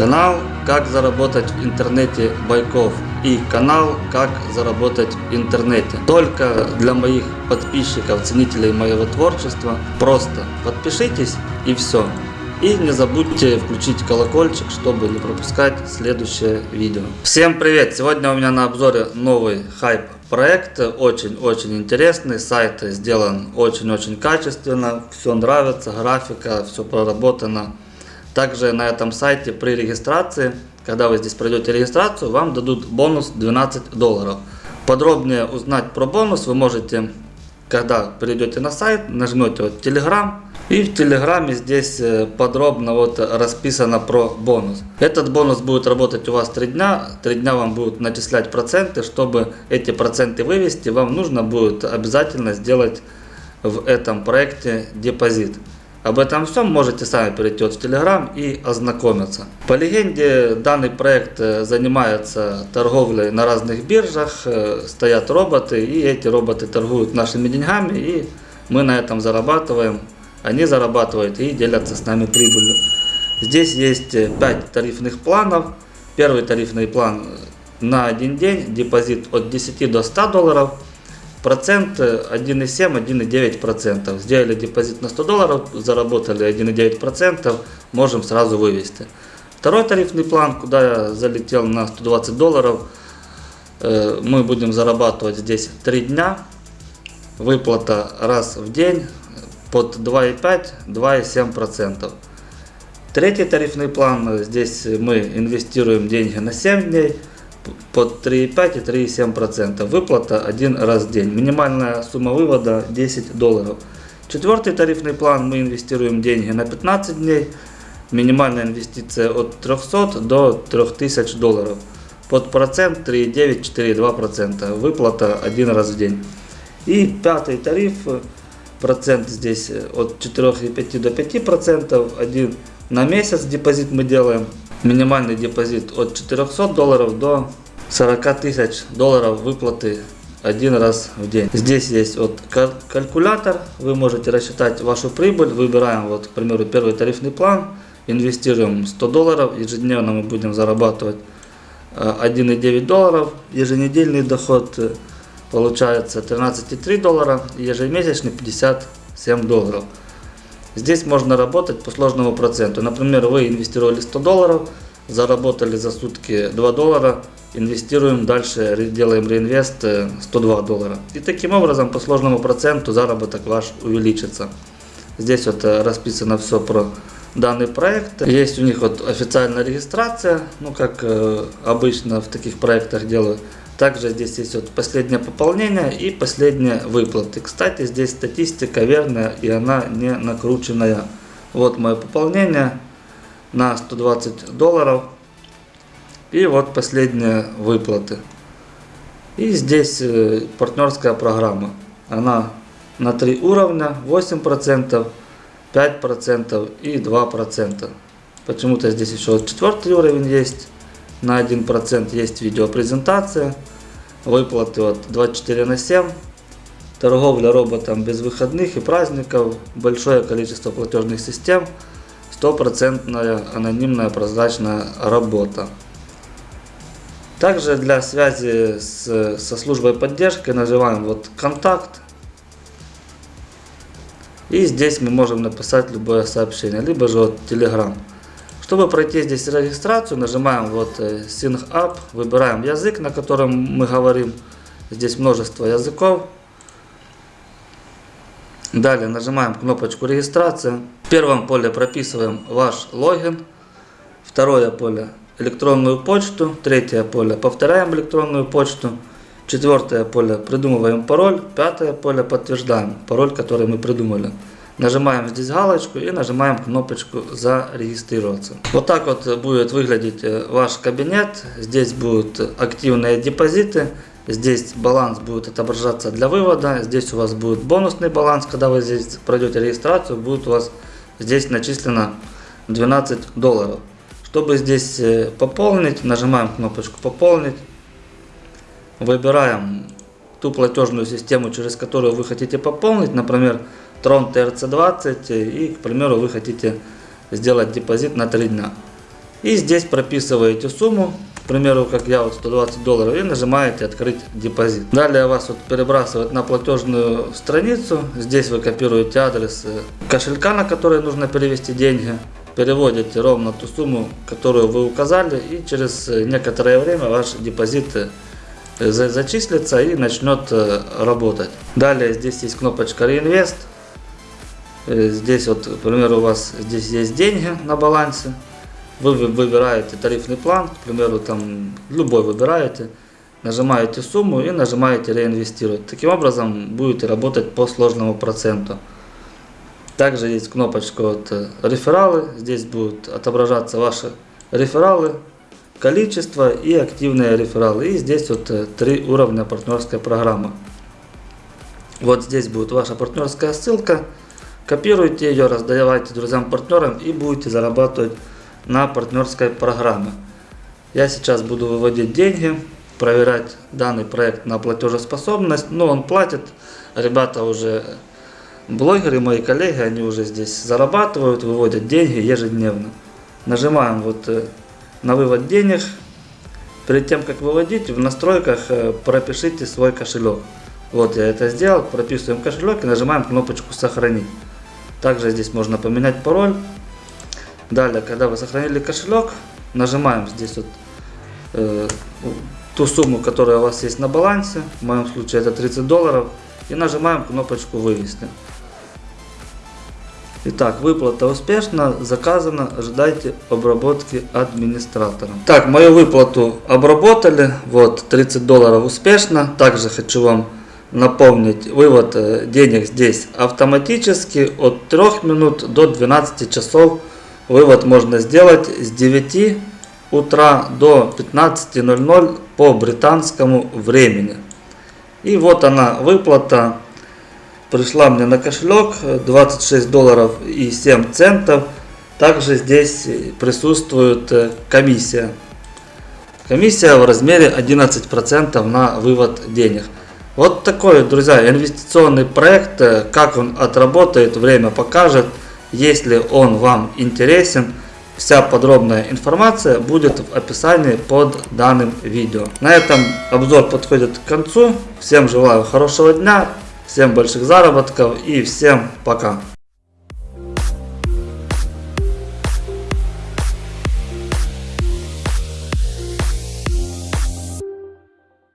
Канал «Как заработать в интернете Байков» и канал «Как заработать в интернете». Только для моих подписчиков, ценителей моего творчества. Просто подпишитесь и все. И не забудьте включить колокольчик, чтобы не пропускать следующее видео. Всем привет! Сегодня у меня на обзоре новый хайп проект. Очень-очень интересный. Сайт сделан очень-очень качественно. Все нравится, графика, все проработано. Также на этом сайте при регистрации, когда вы здесь пройдете регистрацию, вам дадут бонус 12 долларов. Подробнее узнать про бонус вы можете, когда перейдете на сайт, нажмете вот Telegram. И в Телеграме здесь э, подробно вот расписано про бонус. Этот бонус будет работать у вас 3 дня. 3 дня вам будут начислять проценты. Чтобы эти проценты вывести, вам нужно будет обязательно сделать в этом проекте депозит. Об этом всем можете сами перейти в Telegram и ознакомиться. По легенде, данный проект э, занимается торговлей на разных биржах, э, стоят роботы, и эти роботы торгуют нашими деньгами, и мы на этом зарабатываем, они зарабатывают и делятся с нами прибылью. Здесь есть 5 э, тарифных планов. Первый тарифный план на один день, депозит от 10 до 100 долларов – Процент 1,7-1,9%. Сделали депозит на 100 долларов, заработали 1,9%, можем сразу вывести. Второй тарифный план, куда я залетел на 120 долларов, э, мы будем зарабатывать здесь 3 дня. Выплата раз в день под 2,5-2,7%. Третий тарифный план, здесь мы инвестируем деньги на 7 дней под 3,5 и 3,7%. Выплата один раз в день. Минимальная сумма вывода 10 долларов. Четвертый тарифный план мы инвестируем деньги на 15 дней. Минимальная инвестиция от 300 до 3000 долларов. Под процент 3,9-4,2%. Выплата один раз в день. И пятый тариф, процент здесь от 4,5 до 5%. Один на месяц депозит мы делаем минимальный депозит от 400 долларов до 40 тысяч долларов выплаты один раз в день. Здесь есть вот калькулятор, вы можете рассчитать вашу прибыль, выбираем вот, к примеру, первый тарифный план, инвестируем 100 долларов, ежедневно мы будем зарабатывать 1,9 э, долларов, еженедельный доход э, получается 13,3 доллара, ежемесячный 57 долларов. Здесь можно работать по сложному проценту. Например, вы инвестировали 100 долларов, заработали за сутки 2 доллара, инвестируем дальше, делаем реинвест 102 э, доллара. И таким образом по сложному проценту заработок ваш увеличится. Здесь вот э, расписано все про данный проект. Есть у них вот официальная регистрация, ну как э, обычно в таких проектах делают. Также здесь есть вот последнее пополнение и последние выплаты. Кстати, здесь статистика верная и она не накрученная. Вот мое пополнение на 120 долларов. И вот последние выплаты. И здесь э, партнерская программа. Она на три уровня, 8%, 5% и 2%. Почему-то здесь еще четвертый уровень есть. На 1% есть видеопрезентация выплаты от 24 на 7, торговля роботом без выходных и праздников, большое количество платежных систем, стопроцентная анонимная прозрачная работа. Также для связи с, со службой поддержки нажимаем вот контакт. И здесь мы можем написать любое сообщение, либо же вот Telegram. Чтобы пройти здесь регистрацию, нажимаем вот э, Sync Up, выбираем язык, на котором мы говорим. Здесь множество языков. Далее нажимаем кнопочку регистрация. В первом поле прописываем ваш логин. Второе поле электронную почту. Третье поле повторяем электронную почту. Четвертое поле придумываем пароль. Пятое поле подтверждаем пароль, который мы придумали. Нажимаем здесь галочку и нажимаем кнопочку «Зарегистрироваться». Вот так вот будет выглядеть э, ваш кабинет. Здесь будут активные депозиты. Здесь баланс будет отображаться для вывода. Здесь у вас будет бонусный баланс. Когда вы здесь пройдете регистрацию, будет у вас здесь начислено 12 долларов. Чтобы здесь э, пополнить, нажимаем кнопочку «Пополнить». Выбираем ту платежную систему, через которую вы хотите пополнить. Например, Tron TRC20 и, к примеру, вы хотите сделать депозит на 3 дня. И здесь прописываете сумму, к примеру, как я, вот 120 долларов, и нажимаете «Открыть депозит». Далее вас вот перебрасывают на платежную страницу. Здесь вы копируете адрес кошелька, на который нужно перевести деньги. Переводите ровно ту сумму, которую вы указали, и через некоторое время ваш депозит э, за- зачислится и начнет э, работать. Далее здесь есть кнопочка «Реинвест». Э, Здесь вот, к примеру, у вас здесь есть деньги на балансе. Вы вы- выбираете тарифный план, к примеру, там любой выбираете, нажимаете сумму и нажимаете реинвестировать. Таким образом будете работать по сложному проценту. Также есть кнопочка вот, э, рефералы. Здесь будут отображаться ваши рефералы, количество и активные рефералы. И здесь вот э, три уровня партнерской программы. Вот здесь будет ваша партнерская ссылка. Копируйте ее, раздавайте друзьям-партнерам и будете зарабатывать на партнерской программе. Я сейчас буду выводить деньги, проверять данный проект на платежеспособность. Ну, он платит. Ребята уже блогеры, мои коллеги, они уже здесь зарабатывают, выводят деньги ежедневно. Нажимаем вот э, на вывод денег. Перед тем, как выводить, в настройках э, пропишите свой кошелек. Вот я это сделал, прописываем кошелек и нажимаем кнопочку «Сохранить». Также здесь можно поменять пароль. Далее, когда вы сохранили кошелек, нажимаем здесь вот э, ту сумму, которая у вас есть на балансе. В моем случае это 30 долларов. И нажимаем кнопочку «Вывести». Итак, выплата успешна, заказана, ожидайте обработки администратора. Так, мою выплату обработали, вот 30 долларов успешно. Также хочу вам напомнить, вывод э, денег здесь автоматически от 3 минут до 12 часов. Вывод можно сделать с 9 утра до 15.00 по британскому времени. И вот она выплата пришла мне на кошелек 26 долларов и 7 центов. Также здесь присутствует э, комиссия. Комиссия в размере 11% на вывод денег. Вот такой, друзья, инвестиционный проект. Э, Как он отработает, время покажет. Если он вам интересен, вся подробная информация будет в описании под данным видео. На этом обзор подходит к концу. Всем желаю хорошего дня, всем больших заработков и всем пока.